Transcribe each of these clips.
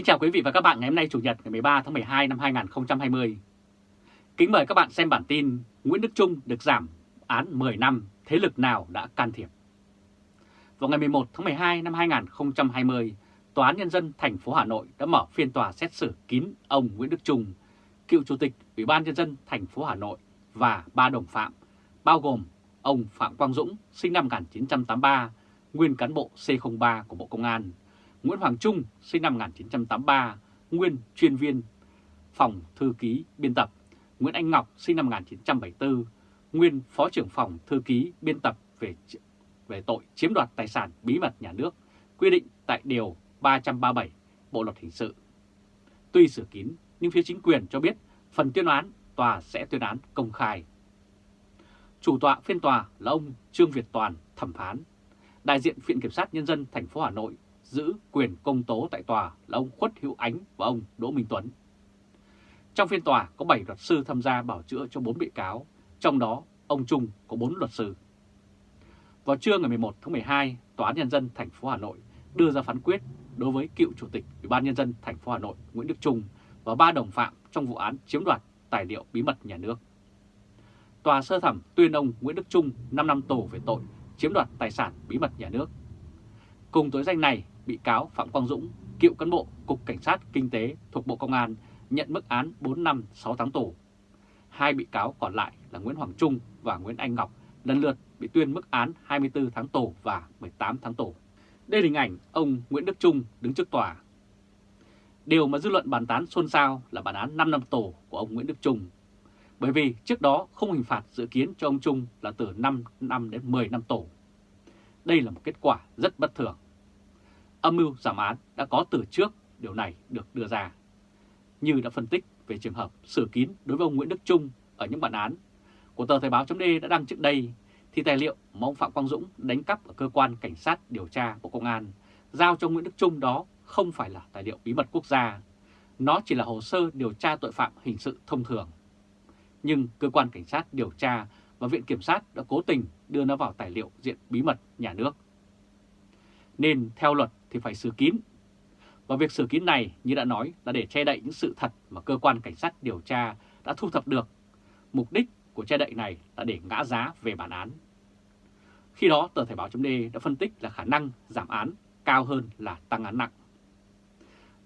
Kính chào quý vị và các bạn ngày hôm nay Chủ nhật ngày 13 tháng 12 năm 2020. Kính mời các bạn xem bản tin Nguyễn Đức Trung được giảm án 10 năm, thế lực nào đã can thiệp. Vào ngày 11 tháng 12 năm 2020, Tòa án Nhân dân thành phố Hà Nội đã mở phiên tòa xét xử kín ông Nguyễn Đức Trung, cựu Chủ tịch Ủy ban Nhân dân thành phố Hà Nội và ba đồng phạm, bao gồm ông Phạm Quang Dũng, sinh năm 1983, nguyên cán bộ C03 của Bộ Công an, Nguyễn Hoàng Trung, sinh năm 1983, nguyên chuyên viên phòng thư ký biên tập, Nguyễn Anh Ngọc, sinh năm 1974, nguyên phó trưởng phòng thư ký biên tập về về tội chiếm đoạt tài sản bí mật nhà nước, quy định tại Điều 337 Bộ Luật Hình sự. Tuy sửa kín, nhưng phía chính quyền cho biết phần tuyên án tòa sẽ tuyên án công khai. Chủ tọa phiên tòa là ông Trương Việt Toàn, thẩm phán. Đại diện Viện Kiểm sát Nhân dân thành phố Hà Nội giữ quyền công tố tại tòa là ông Khuất Hữu Ánh và ông Đỗ Minh Tuấn. Trong phiên tòa có 7 luật sư tham gia bảo chữa cho 4 bị cáo, trong đó ông Trung có 4 luật sư. Vào trưa ngày 11 tháng 12, Tòa án Nhân dân thành phố Hà Nội đưa ra phán quyết đối với cựu Chủ tịch Ủy ban Nhân dân thành phố Hà Nội Nguyễn Đức Trung và ba đồng phạm trong vụ án chiếm đoạt tài liệu bí mật nhà nước. Tòa sơ thẩm tuyên ông Nguyễn Đức Trung 5 năm tù về tội chiếm đoạt tài sản bí mật nhà nước. Cùng tội danh này, bị cáo Phạm Quang Dũng, cựu cán bộ Cục Cảnh sát Kinh tế thuộc Bộ Công an nhận mức án 4 năm 6 tháng tù. Hai bị cáo còn lại là Nguyễn Hoàng Trung và Nguyễn Anh Ngọc lần lượt bị tuyên mức án 24 tháng tù và 18 tháng tù. Đây là hình ảnh ông Nguyễn Đức Trung đứng trước tòa. Điều mà dư luận bàn tán xôn xao là bản án 5 năm tù của ông Nguyễn Đức Trung. Bởi vì trước đó không hình phạt dự kiến cho ông Trung là từ 5 năm đến 10 năm tù. Đây là một kết quả rất bất thường. Âm mưu giảm án đã có từ trước điều này được đưa ra. Như đã phân tích về trường hợp xử kín đối với ông Nguyễn Đức Trung ở những bản án của tờ Thời báo d đã đăng trước đây, thì tài liệu mà ông Phạm Quang Dũng đánh cắp ở cơ quan cảnh sát điều tra Bộ Công an giao cho Nguyễn Đức Trung đó không phải là tài liệu bí mật quốc gia. Nó chỉ là hồ sơ điều tra tội phạm hình sự thông thường. Nhưng cơ quan cảnh sát điều tra và Viện Kiểm sát đã cố tình đưa nó vào tài liệu diện bí mật nhà nước. Nên theo luật thì phải xử kín. Và việc xử kín này như đã nói là để che đậy những sự thật mà cơ quan cảnh sát điều tra đã thu thập được. Mục đích của che đậy này là để ngã giá về bản án. Khi đó tờ Thể báo chấm đã phân tích là khả năng giảm án cao hơn là tăng án nặng.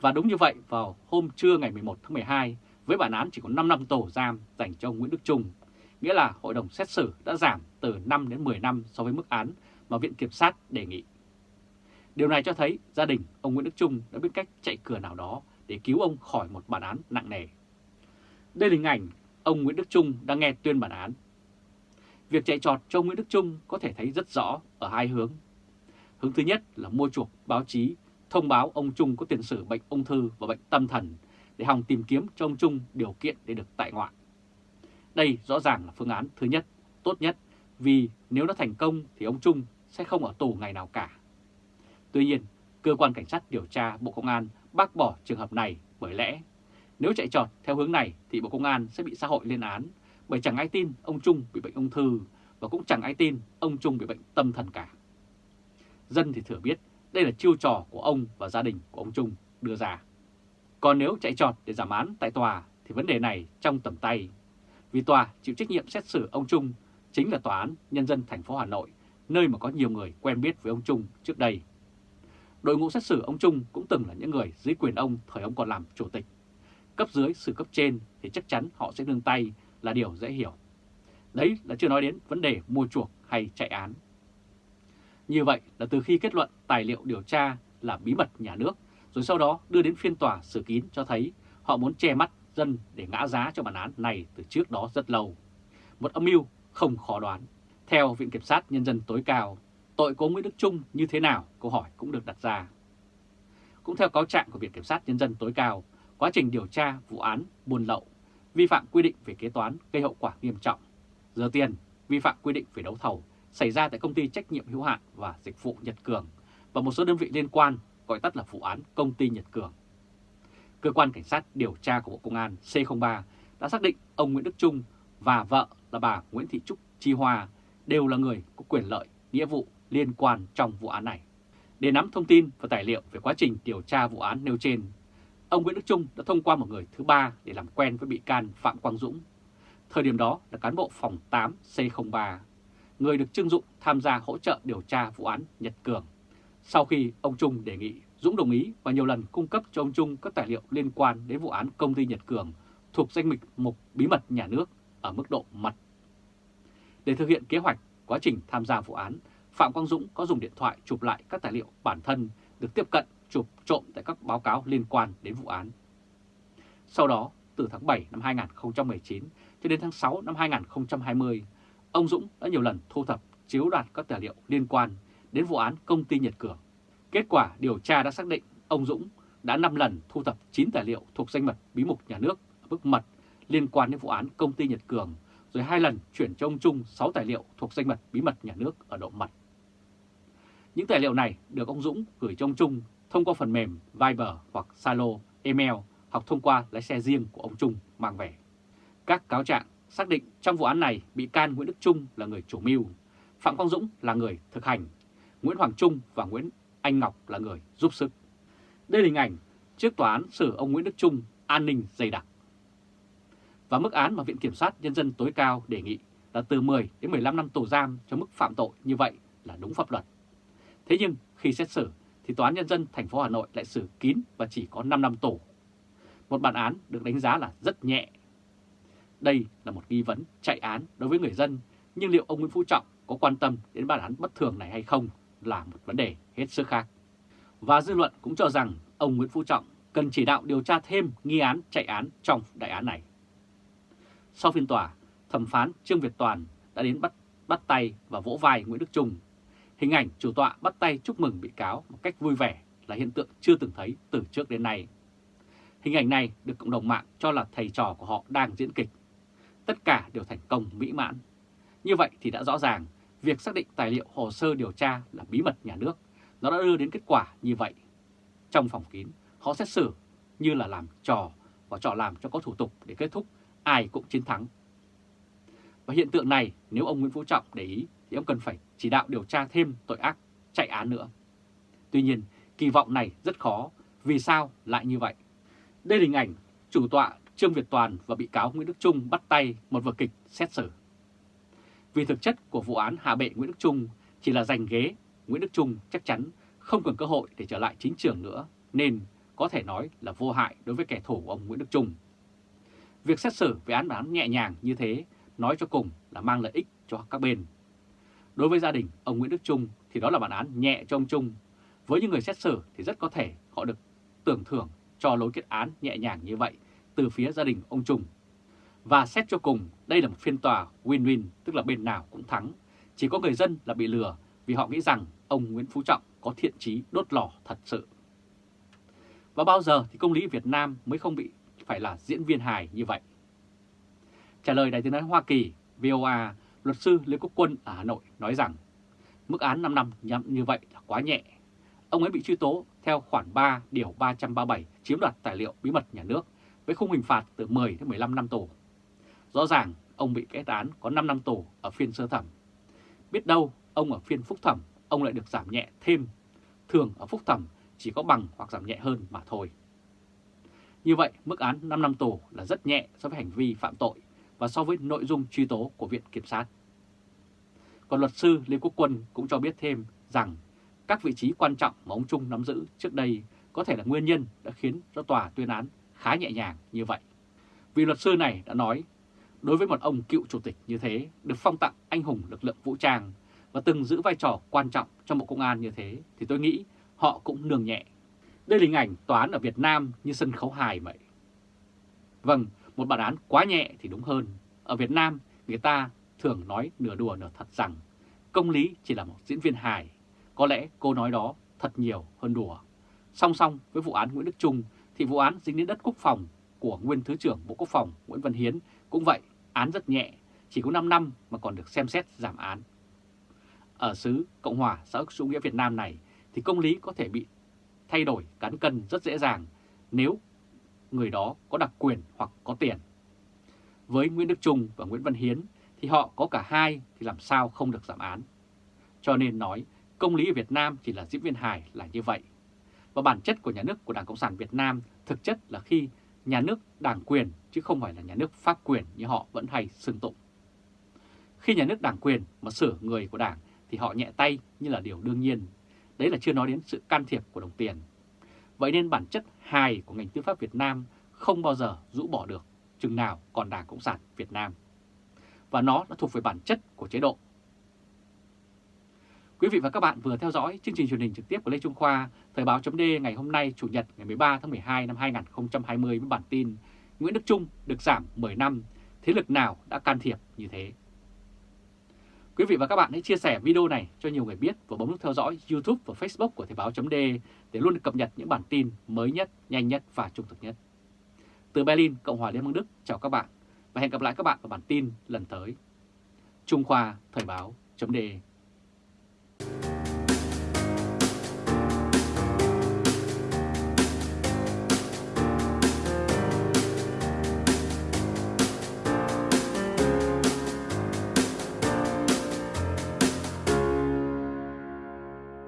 Và đúng như vậy vào hôm trưa ngày 11 tháng 12 với bản án chỉ có 5 năm tù giam dành cho ông Nguyễn Đức Trung, nghĩa là hội đồng xét xử đã giảm từ 5 đến 10 năm so với mức án mà Viện Kiểm sát đề nghị. Điều này cho thấy gia đình ông Nguyễn Đức Trung đã biết cách chạy cửa nào đó để cứu ông khỏi một bản án nặng nề. Đây là hình ảnh ông Nguyễn Đức Trung đang nghe tuyên bản án. Việc chạy trọt cho ông Nguyễn Đức Trung có thể thấy rất rõ ở hai hướng. Hướng thứ nhất là mua chuộc báo chí thông báo ông Trung có tiền sử bệnh ung thư và bệnh tâm thần để hòng tìm kiếm cho ông Trung điều kiện để được tại ngoại. Đây rõ ràng là phương án thứ nhất, tốt nhất, vì nếu nó thành công thì ông Trung sẽ không ở tù ngày nào cả. Tuy nhiên, cơ quan cảnh sát điều tra Bộ Công an bác bỏ trường hợp này bởi lẽ nếu chạy trọt theo hướng này thì Bộ Công an sẽ bị xã hội lên án bởi chẳng ai tin ông Trung bị bệnh ung thư và cũng chẳng ai tin ông Trung bị bệnh tâm thần cả. Dân thì thừa biết đây là chiêu trò của ông và gia đình của ông Trung đưa ra. Còn nếu chạy trọt để giảm án tại tòa thì vấn đề này trong tầm tay. Vì tòa chịu trách nhiệm xét xử ông Trung chính là Tòa án Nhân dân thành phố Hà Nội, nơi mà có nhiều người quen biết với ông Trung trước đây. Đội ngũ xét xử ông Trung cũng từng là những người dưới quyền ông thời ông còn làm chủ tịch. Cấp dưới xử cấp trên thì chắc chắn họ sẽ nương tay là điều dễ hiểu. Đấy là chưa nói đến vấn đề mua chuộc hay chạy án. Như vậy là từ khi kết luận tài liệu điều tra là bí mật nhà nước, rồi sau đó đưa đến phiên tòa xử kín cho thấy họ muốn che mắt dân để ngã giá cho bản án này từ trước đó rất lâu. Một âm mưu không khó đoán. Theo Viện Kiểm sát Nhân dân tối cao, tội của Nguyễn Đức Trung như thế nào? Câu hỏi cũng được đặt ra. Cũng theo cáo trạng của Viện Kiểm sát Nhân dân tối cao, quá trình điều tra vụ án buôn lậu, vi phạm quy định về kế toán gây hậu quả nghiêm trọng, rửa tiền, vi phạm quy định về đấu thầu xảy ra tại công ty trách nhiệm hữu hạn và dịch vụ Nhật Cường và một số đơn vị liên quan gọi tắt là vụ án công ty Nhật Cường. Cơ quan Cảnh sát điều tra của Bộ Công an C03 đã xác định ông Nguyễn Đức Trung và vợ là bà Nguyễn Thị Trúc Chi Hoa đều là người có quyền lợi, nghĩa vụ liên quan trong vụ án này. Để nắm thông tin và tài liệu về quá trình điều tra vụ án nêu trên, ông Nguyễn Đức Trung đã thông qua một người thứ ba để làm quen với bị can Phạm Quang Dũng. Thời điểm đó là cán bộ phòng 8 C03, người được trưng dụng tham gia hỗ trợ điều tra vụ án Nhật Cường. Sau khi ông Trung đề nghị, Dũng đồng ý và nhiều lần cung cấp cho ông Trung các tài liệu liên quan đến vụ án công ty Nhật Cường thuộc danh mục mục bí mật nhà nước ở mức độ mật. Để thực hiện kế hoạch quá trình tham gia vụ án, Phạm Quang Dũng có dùng điện thoại chụp lại các tài liệu bản thân được tiếp cận chụp trộm tại các báo cáo liên quan đến vụ án. Sau đó, từ tháng 7 năm 2019 cho đến tháng 6 năm 2020, ông Dũng đã nhiều lần thu thập chiếu đoạt các tài liệu liên quan đến vụ án công ty Nhật Cường. Kết quả điều tra đã xác định ông Dũng đã 5 lần thu thập 9 tài liệu thuộc danh mật bí mật nhà nước ở mức mật liên quan đến vụ án công ty Nhật Cường, rồi hai lần chuyển cho ông Trung 6 tài liệu thuộc danh mật bí mật nhà nước ở độ mật. Những tài liệu này được ông Dũng gửi cho ông Trung thông qua phần mềm Viber hoặc Zalo, email hoặc thông qua lái xe riêng của ông Trung mang về. Các cáo trạng xác định trong vụ án này bị can Nguyễn Đức Trung là người chủ mưu, Phạm Quang Dũng là người thực hành, Nguyễn Hoàng Trung và Nguyễn Anh Ngọc là người giúp sức. Đây là hình ảnh trước tòa án xử ông Nguyễn Đức Trung an ninh dày đặc. Và mức án mà Viện Kiểm sát Nhân dân tối cao đề nghị là từ 10 đến 15 năm tù giam cho mức phạm tội như vậy là đúng pháp luật. Thế nhưng khi xét xử thì Tòa án Nhân dân thành phố Hà Nội lại xử kín và chỉ có 5 năm tù. Một bản án được đánh giá là rất nhẹ. Đây là một nghi vấn chạy án đối với người dân, nhưng liệu ông Nguyễn Phú Trọng có quan tâm đến bản án bất thường này hay không là một vấn đề hết sức khác. Và dư luận cũng cho rằng ông Nguyễn Phú Trọng cần chỉ đạo điều tra thêm nghi án chạy án trong đại án này. Sau phiên tòa, thẩm phán Trương Việt Toàn đã đến bắt bắt tay và vỗ vai Nguyễn Đức Trung Hình ảnh chủ tọa bắt tay chúc mừng bị cáo một cách vui vẻ là hiện tượng chưa từng thấy từ trước đến nay. Hình ảnh này được cộng đồng mạng cho là thầy trò của họ đang diễn kịch. Tất cả đều thành công mỹ mãn. Như vậy thì đã rõ ràng, việc xác định tài liệu hồ sơ điều tra là bí mật nhà nước, nó đã đưa đến kết quả như vậy. Trong phòng kín, họ xét xử như là làm trò và trò làm cho có thủ tục để kết thúc, ai cũng chiến thắng. Và hiện tượng này nếu ông Nguyễn Phú Trọng để ý thì ông cần phải chỉ đạo điều tra thêm tội ác chạy án nữa. Tuy nhiên, kỳ vọng này rất khó. Vì sao lại như vậy? Đây là hình ảnh chủ tọa Trương Việt Toàn và bị cáo Nguyễn Đức Trung bắt tay một vở kịch xét xử. Vì thực chất của vụ án hạ bệ Nguyễn Đức Trung chỉ là giành ghế, Nguyễn Đức Trung chắc chắn không còn cơ hội để trở lại chính trường nữa, nên có thể nói là vô hại đối với kẻ thù của ông Nguyễn Đức Trung. Việc xét xử về án bán nhẹ nhàng như thế nói cho cùng là mang lợi ích cho các bên. Đối với gia đình ông Nguyễn Đức Trung thì đó là bản án nhẹ cho ông Trung. Với những người xét xử thì rất có thể họ được tưởng thưởng cho lối kết án nhẹ nhàng như vậy từ phía gia đình ông Trung. Và xét cho cùng, đây là một phiên tòa win-win, tức là bên nào cũng thắng. Chỉ có người dân là bị lừa vì họ nghĩ rằng ông Nguyễn Phú Trọng có thiện trí đốt lò thật sự. Và bao giờ thì công lý Việt Nam mới không bị phải là diễn viên hài như vậy? Trả lời đại tiếng nói Hoa Kỳ, VOA, luật sư Lê Quốc Quân ở Hà Nội nói rằng, mức án 5 năm nhắm như vậy là quá nhẹ. Ông ấy bị truy tố theo khoản 3 điều 337 chiếm đoạt tài liệu bí mật nhà nước với khung hình phạt từ 10 đến 15 năm tù. Rõ ràng, ông bị kết án có 5 năm tù ở phiên sơ thẩm. Biết đâu ông ở phiên phúc thẩm, ông lại được giảm nhẹ thêm. Thường ở phúc thẩm chỉ có bằng hoặc giảm nhẹ hơn mà thôi. Như vậy, mức án 5 năm tù là rất nhẹ so với hành vi phạm tội và so với nội dung truy tố của Viện Kiểm sát. Còn luật sư Lê Quốc Quân cũng cho biết thêm rằng các vị trí quan trọng mà ông Trung nắm giữ trước đây có thể là nguyên nhân đã khiến cho tòa tuyên án khá nhẹ nhàng như vậy. Vì luật sư này đã nói, đối với một ông cựu chủ tịch như thế, được phong tặng anh hùng lực lượng vũ trang và từng giữ vai trò quan trọng trong Bộ Công an như thế, thì tôi nghĩ họ cũng nương nhẹ. Đây là hình ảnh tòa án ở Việt Nam như sân khấu hài vậy. Vâng, một bản án quá nhẹ thì đúng hơn. Ở Việt Nam, người ta thường nói nửa đùa nửa thật rằng công lý chỉ là một diễn viên hài. Có lẽ cô nói đó thật nhiều hơn đùa. Song song với vụ án Nguyễn Đức Trung thì vụ án dính đến đất quốc phòng của nguyên Thứ trưởng Bộ Quốc phòng Nguyễn Văn Hiến cũng vậy, án rất nhẹ, chỉ có 5 năm mà còn được xem xét giảm án. Ở xứ Cộng hòa xã hội chủ nghĩa Việt Nam này thì công lý có thể bị thay đổi cán cân rất dễ dàng nếu người đó có đặc quyền hoặc có tiền. Với Nguyễn Đức Trung và Nguyễn Văn Hiến thì họ có cả hai thì làm sao không được giảm án. Cho nên nói công lý ở Việt Nam chỉ là diễn viên hài là như vậy. Và Và bản chất của nhà nước của Đảng Cộng sản Việt Nam thực chất là khi nhà nước đảng quyền chứ không phải là nhà nước pháp quyền như họ vẫn hay xưng tụng. Khi nhà nước đảng quyền mà sửa người của đảng thì họ nhẹ tay như là điều đương nhiên. Đấy là chưa nói đến sự can thiệp của đồng tiền. Vậy nên bản chất hài của ngành tư pháp Việt Nam không bao giờ rũ bỏ được chừng nào còn Đảng Cộng sản Việt Nam. Và nó đã thuộc về bản chất của chế độ. Quý vị và các bạn vừa theo dõi chương trình truyền hình trực tiếp của Lê Trung Khoa, Thời báo chấm ngày hôm nay Chủ nhật ngày 13 tháng 12 năm 2020 với bản tin Nguyễn Đức Trung được giảm 10 năm, thế lực nào đã can thiệp như thế? Quý vị và các bạn hãy chia sẻ video này cho nhiều người biết và bấm nút theo dõi YouTube và Facebook của Thời báo .de để luôn được cập nhật những bản tin mới nhất, nhanh nhất và trung thực nhất. Từ Berlin, Cộng hòa Liên bang Đức, chào các bạn và hẹn gặp lại các bạn ở bản tin lần tới. Trung Khoa Thời báo .de